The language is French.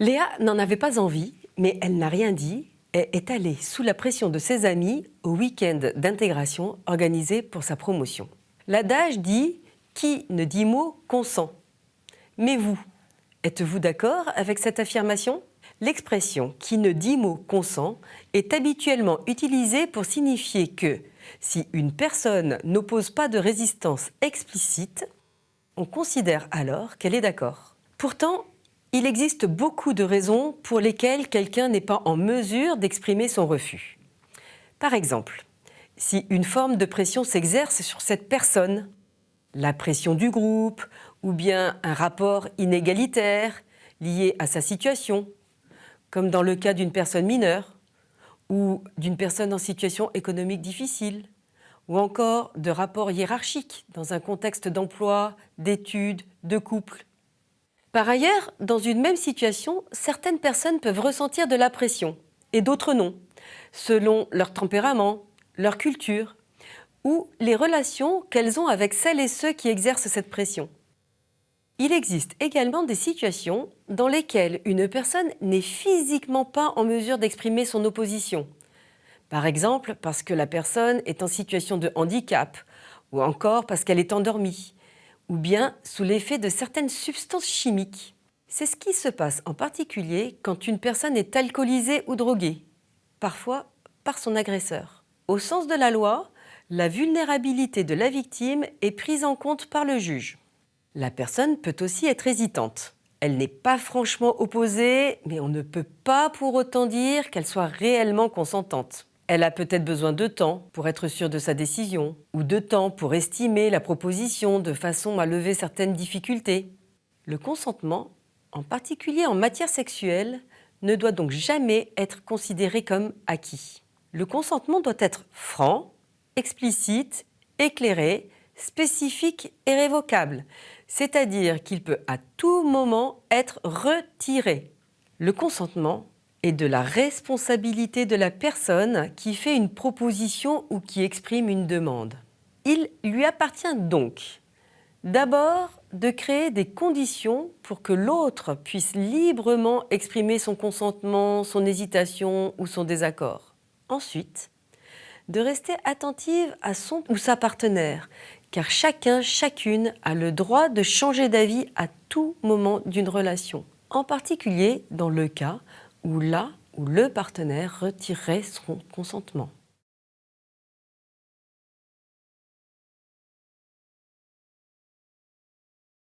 Léa n'en avait pas envie, mais elle n'a rien dit et est allée sous la pression de ses amis au week-end d'intégration organisé pour sa promotion. L'adage dit « qui ne dit mot consent ». Mais vous, êtes-vous d'accord avec cette affirmation? L'expression « qui ne dit mot consent » est habituellement utilisée pour signifier que si une personne n'oppose pas de résistance explicite, on considère alors qu'elle est d'accord. Pourtant, il existe beaucoup de raisons pour lesquelles quelqu'un n'est pas en mesure d'exprimer son refus. Par exemple, si une forme de pression s'exerce sur cette personne, la pression du groupe ou bien un rapport inégalitaire lié à sa situation, comme dans le cas d'une personne mineure ou d'une personne en situation économique difficile, ou encore de rapports hiérarchiques dans un contexte d'emploi, d'études, de couple. Par ailleurs, dans une même situation, certaines personnes peuvent ressentir de la pression et d'autres non, selon leur tempérament, leur culture ou les relations qu'elles ont avec celles et ceux qui exercent cette pression. Il existe également des situations dans lesquelles une personne n'est physiquement pas en mesure d'exprimer son opposition. Par exemple, parce que la personne est en situation de handicap, ou encore parce qu'elle est endormie, ou bien sous l'effet de certaines substances chimiques. C'est ce qui se passe en particulier quand une personne est alcoolisée ou droguée, parfois par son agresseur. Au sens de la loi, la vulnérabilité de la victime est prise en compte par le juge. La personne peut aussi être hésitante. Elle n'est pas franchement opposée, mais on ne peut pas pour autant dire qu'elle soit réellement consentante. Elle a peut-être besoin de temps pour être sûre de sa décision, ou de temps pour estimer la proposition de façon à lever certaines difficultés. Le consentement, en particulier en matière sexuelle, ne doit donc jamais être considéré comme acquis. Le consentement doit être franc, explicite, éclairé, spécifique et révocable, c'est-à-dire qu'il peut à tout moment être retiré. Le consentement et de la responsabilité de la personne qui fait une proposition ou qui exprime une demande. Il lui appartient donc d'abord de créer des conditions pour que l'autre puisse librement exprimer son consentement, son hésitation ou son désaccord. Ensuite, de rester attentive à son ou sa partenaire, car chacun, chacune a le droit de changer d'avis à tout moment d'une relation, en particulier dans le cas ou là où le partenaire retirerait son consentement.